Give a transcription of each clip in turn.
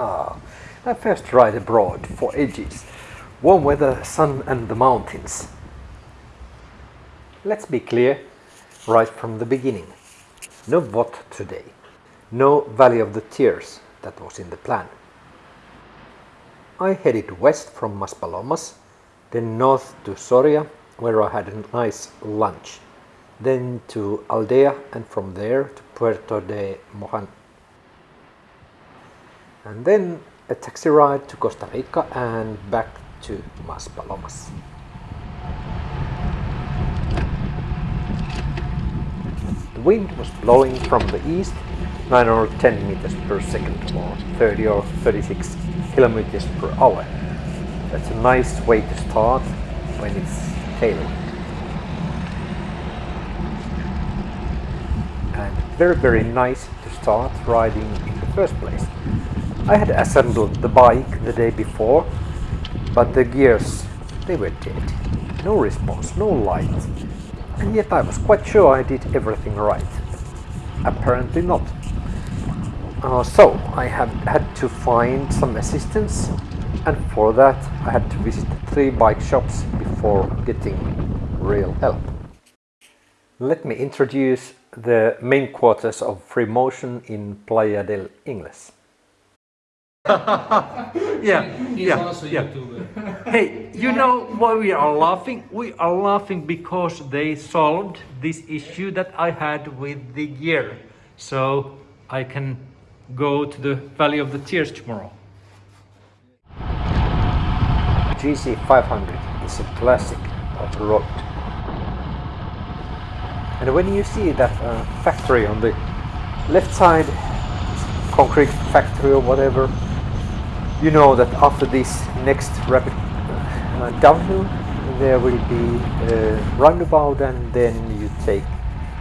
Ah, my first ride abroad for ages. Warm weather, sun and the mountains. Let's be clear right from the beginning. No what today. No Valley of the Tears that was in the plan. I headed west from Maspalomas, then north to Soria where I had a nice lunch, then to Aldea and from there to Puerto de Mogán. And then a taxi ride to Costa Rica and back to Maspalomas. The wind was blowing from the east 9 or 10 meters per second or 30 or 36 kilometers per hour. That's a nice way to start when it's tailwind. And very very nice to start riding in the first place. I had assembled the bike the day before, but the gears, they were dead. No response, no light. And yet I was quite sure I did everything right. Apparently not. Uh, so I have had to find some assistance and for that I had to visit three bike shops before getting real help. Let me introduce the main quarters of Free Motion in Playa del Ingles. yeah, He's yeah, also yeah. YouTuber. Hey, you know why we are laughing? We are laughing because they solved this issue that I had with the gear. So I can go to the Valley of the Tears tomorrow. GC500 is a classic of the road. And when you see that uh, factory on the left side, concrete factory or whatever, you know that after this next rapid uh, downhill there will be a roundabout and then you take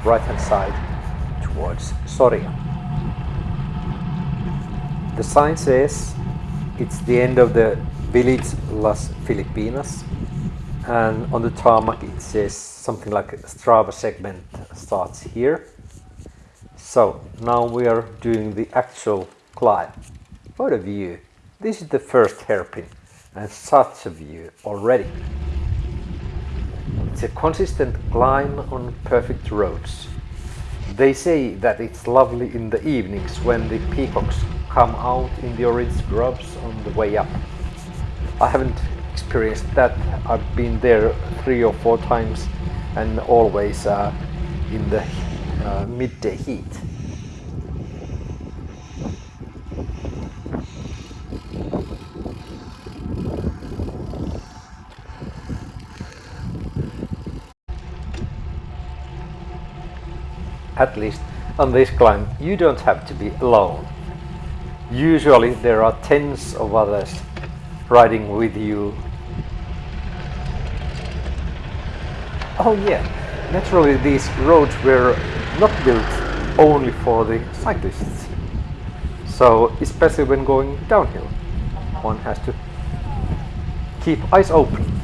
right hand side towards Soria. The sign says it's the end of the village Las Filipinas and on the tarmac it says something like Strava segment starts here. So now we are doing the actual climb. What a view! This is the first hairpin and such a view already. It's a consistent climb on perfect roads. They say that it's lovely in the evenings when the peacocks come out in the orange grubs on the way up. I haven't experienced that. I've been there three or four times and always uh, in the uh, midday heat. At least on this climb you don't have to be alone. Usually there are tens of others riding with you. Oh yeah, naturally these roads were not built only for the cyclists. So especially when going downhill, one has to keep eyes open.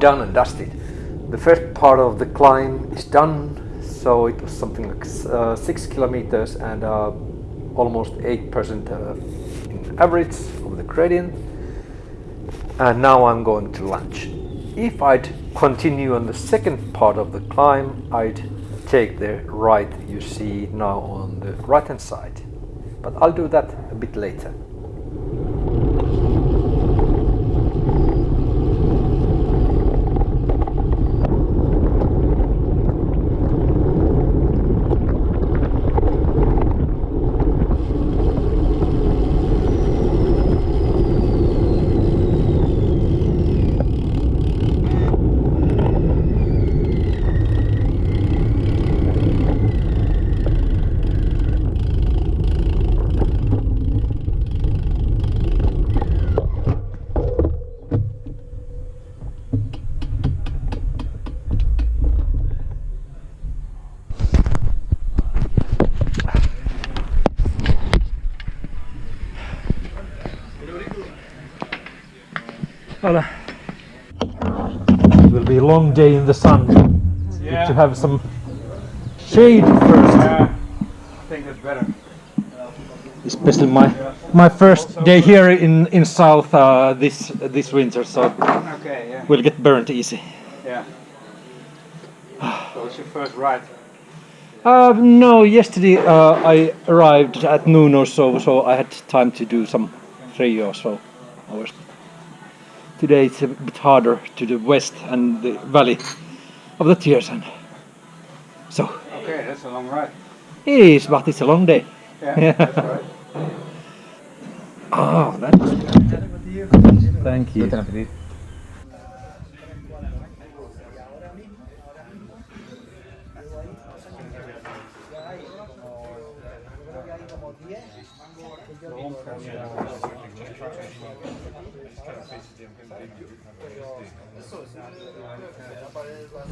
Done and dusted. The first part of the climb is done, so it was something like uh, 6 kilometers and uh, almost 8% uh, in average of the gradient. And now I'm going to lunch. If I'd continue on the second part of the climb, I'd take the right you see now on the right hand side. But I'll do that a bit later. Voilà. It will be a long day in the sun. Good to have some shade first. I think that's better. Especially my my first day here in in south uh, this this winter, so Okay, yeah, we'll get burnt easy. yeah. So it's your first ride. Uh, no, yesterday uh, I arrived at noon or so, so I had time to do some three or so hours. Today it's a bit harder to the west and the valley of the Tiersen. So Okay, that's a long ride. it is, but it's a long day. Yeah, Yeah. that's right. Ah, oh, that's Thank you. tempo, entendi. Eu sou, se aparece lá.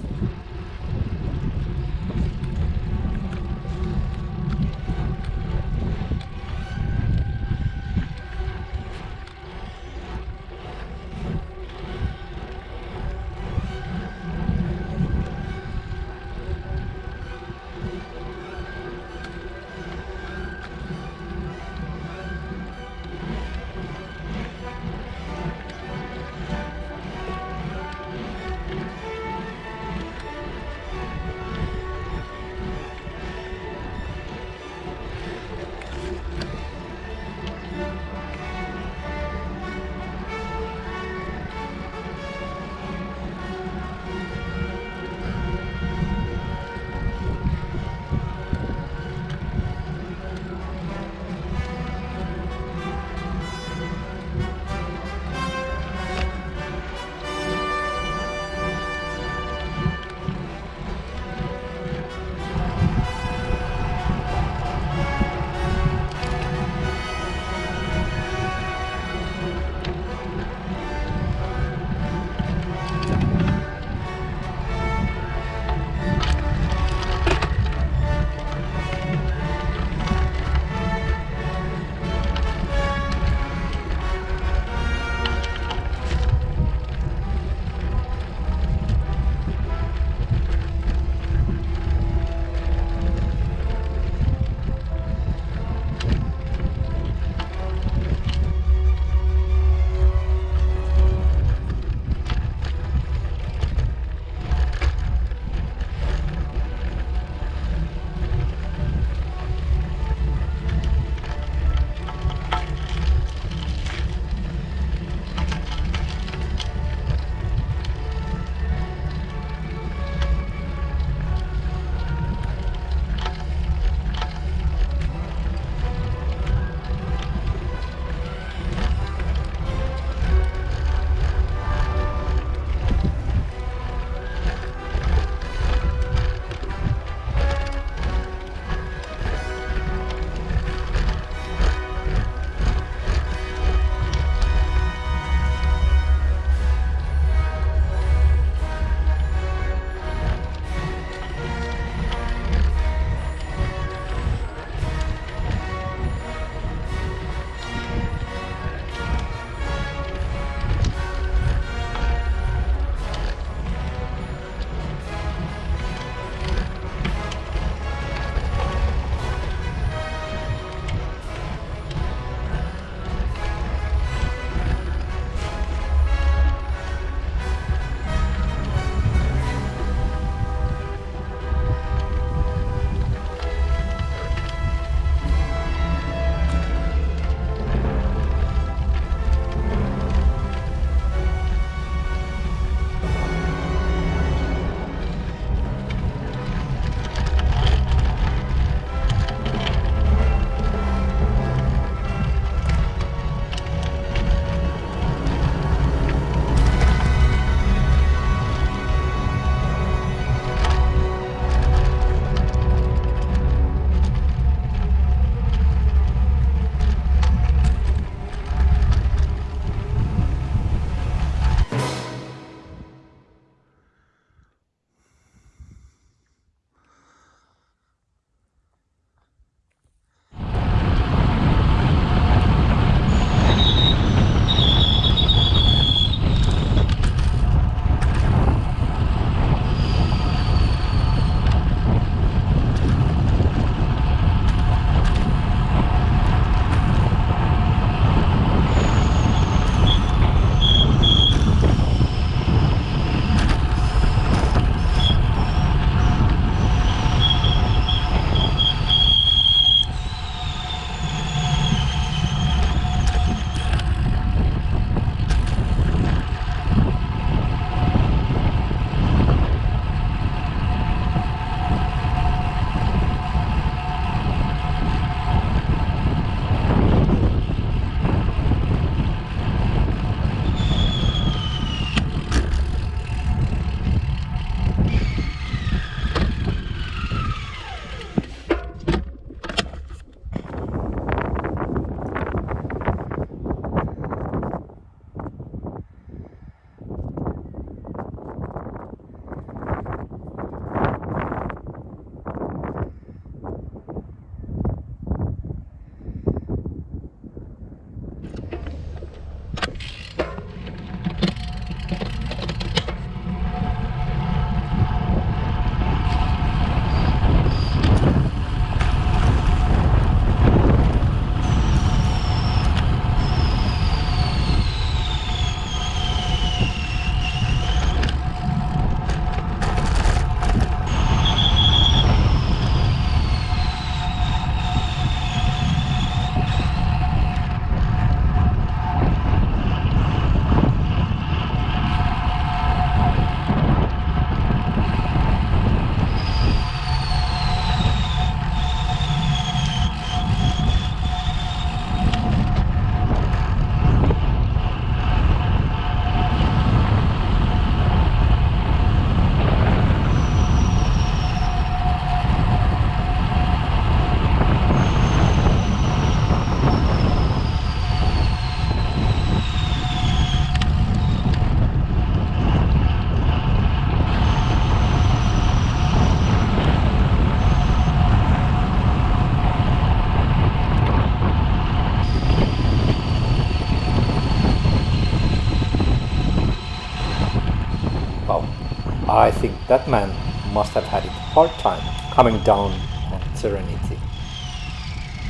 I think that man must have had it hard time coming down on Serenity.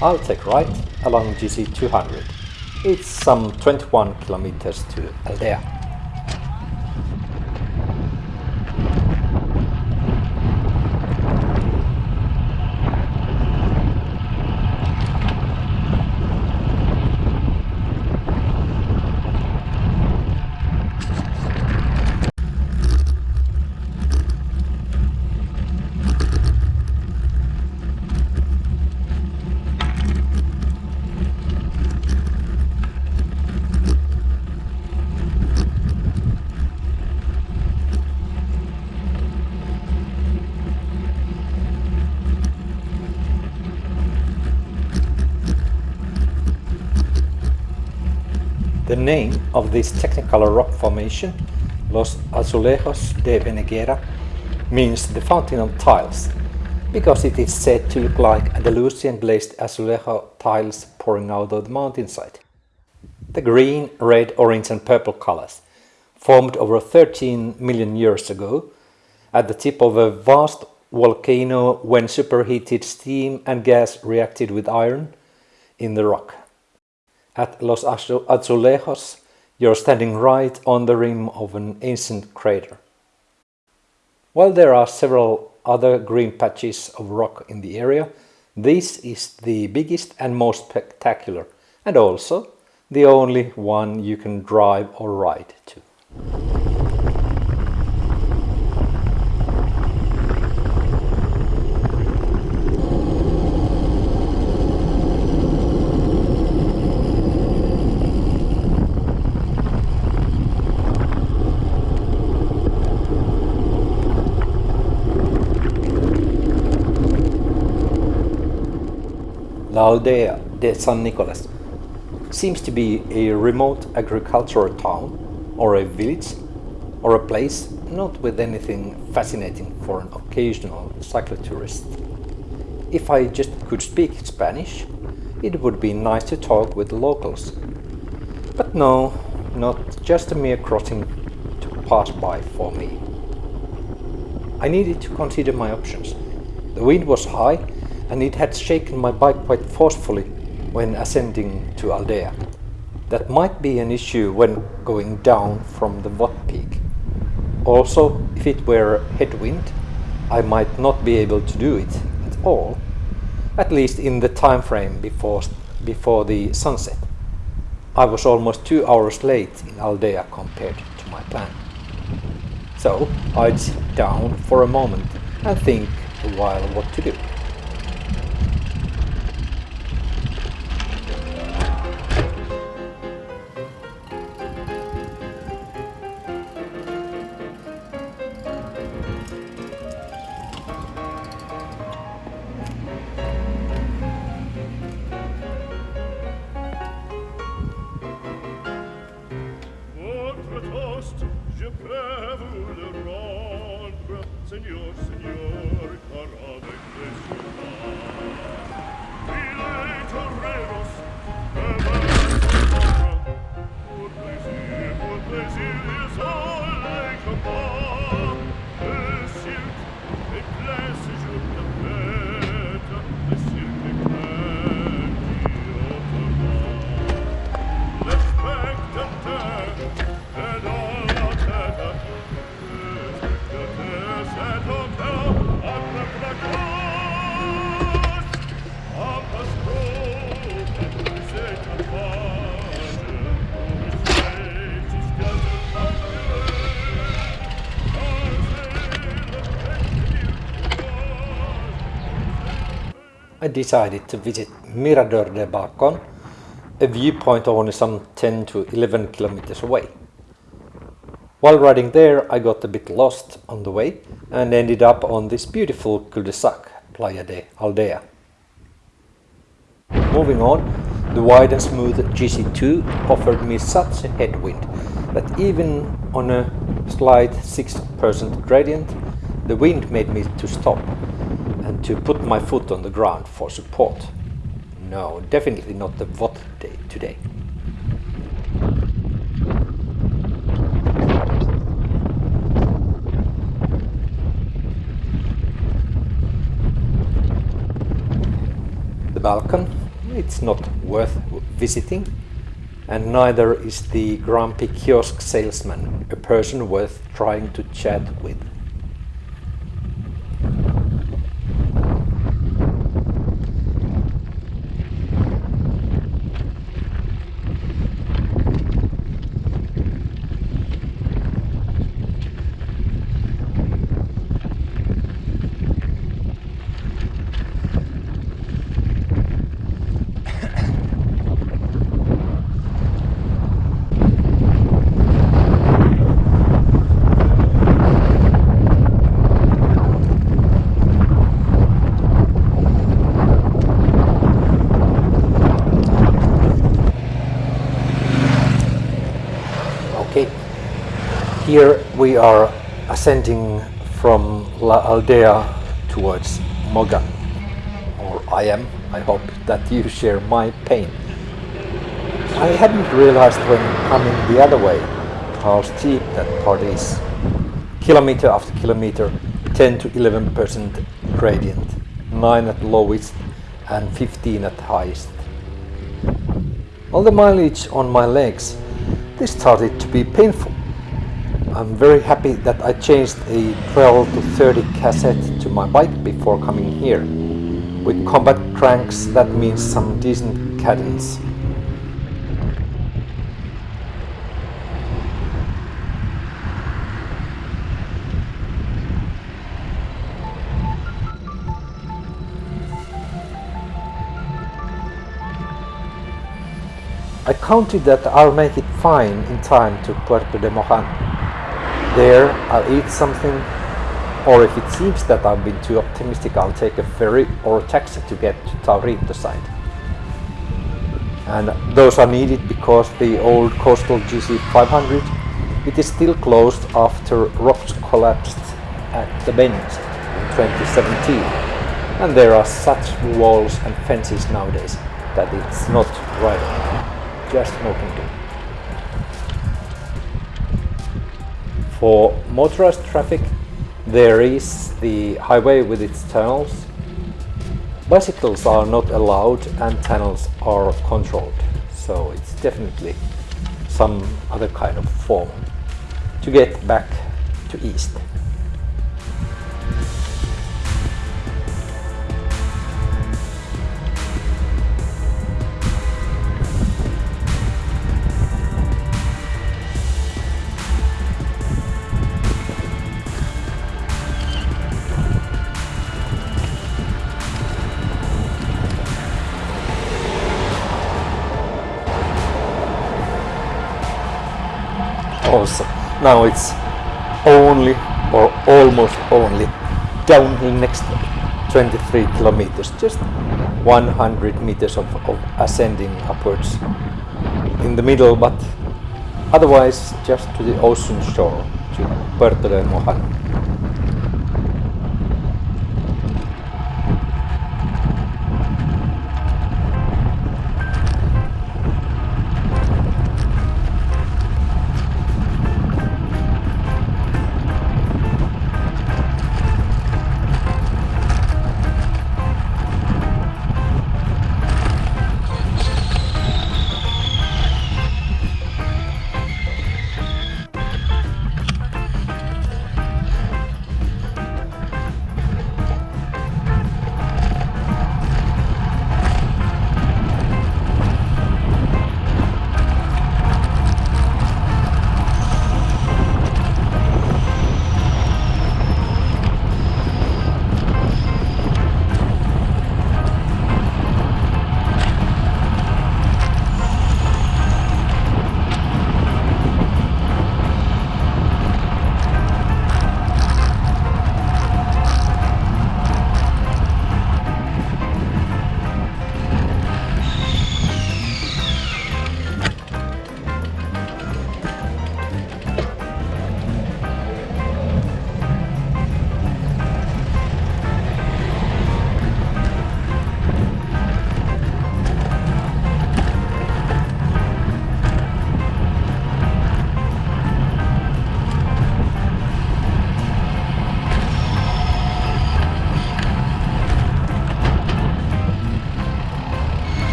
I'll take right along GC 200. It's some 21 kilometers to Aldea. The name of this technical rock formation, Los Azulejos de Veneguera, means the fountain of tiles, because it is said to look like Andalusian glazed azulejo tiles pouring out of the mountainside. The green, red, orange and purple colors, formed over 13 million years ago at the tip of a vast volcano when superheated steam and gas reacted with iron in the rock. At Los Azulejos, you're standing right on the rim of an ancient crater. While there are several other green patches of rock in the area, this is the biggest and most spectacular, and also the only one you can drive or ride to. Aldea de San Nicolas seems to be a remote agricultural town or a village or a place not with anything fascinating for an occasional cyclotourist. If I just could speak Spanish, it would be nice to talk with the locals. But no, not just a mere crossing to pass by for me. I needed to consider my options. The wind was high and it had shaken my bike quite forcefully when ascending to Aldea. That might be an issue when going down from the Vott peak. Also, if it were headwind, I might not be able to do it at all, at least in the time frame before, before the sunset. I was almost two hours late in Aldea compared to my plan. So I'd sit down for a moment and think a while what to do. Decided to visit Mirador de Balcon, a viewpoint only some 10 to 11 kilometers away. While riding there, I got a bit lost on the way and ended up on this beautiful cul-de-sac, Playa de Aldea. Moving on, the wide and smooth GC2 offered me such a headwind that even on a slight 6% gradient, the wind made me to stop to put my foot on the ground for support. No, definitely not the VOT day today. The Balcón, it's not worth visiting and neither is the grumpy kiosk salesman a person worth trying to chat with. We are ascending from La Aldea towards Mogan. Or I am. I hope that you share my pain. I hadn't realized when coming the other way how steep that part is. Kilometer after kilometer, 10 to 11% gradient, 9 at lowest and 15 at highest. All the mileage on my legs, they started to be painful. I'm very happy that I changed a 12 to 30 cassette to my bike before coming here. With compact cranks that means some decent cadence. I counted that I'll make it fine in time to Puerto de Mogán. There, I'll eat something, or if it seems that I've been too optimistic, I'll take a ferry or a taxi to get to Taurito side. And those are needed because the old coastal GC500 it is still closed after rocks collapsed at the bend in 2017. And there are such walls and fences nowadays that it's not right just smoking too. For motorized traffic, there is the highway with its tunnels. Bicycles are not allowed and tunnels are controlled, so it's definitely some other kind of form to get back to east. Also. Now it's only or almost only downhill next 23 kilometers, just 100 meters of, of ascending upwards in the middle, but otherwise just to the ocean shore, to Puerto de Mogán.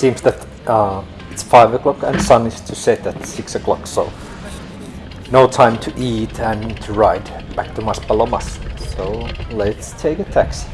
Seems that uh, it's 5 o'clock and sun is to set at 6 o'clock, so no time to eat and to ride back to Maspalomas. So let's take a taxi.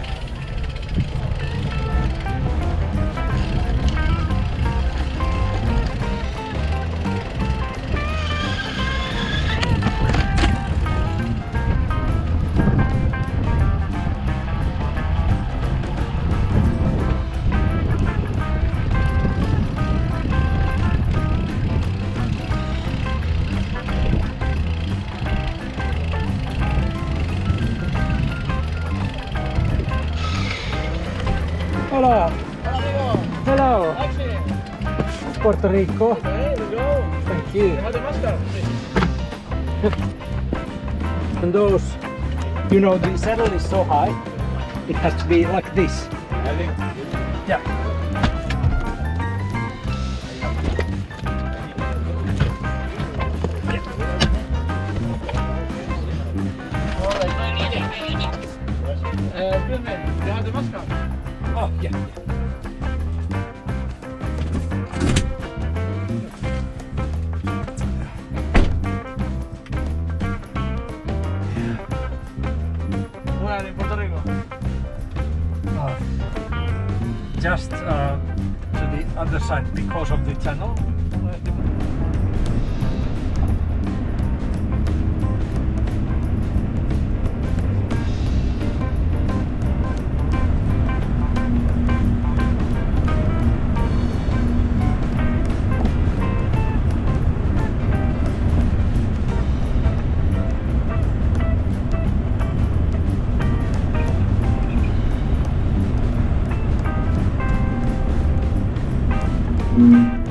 Puerto Rico. Thank you. And those, you know, the saddle is so high, it has to be like this. Yeah. Oh, yeah. Because of the channel. Mm-hmm.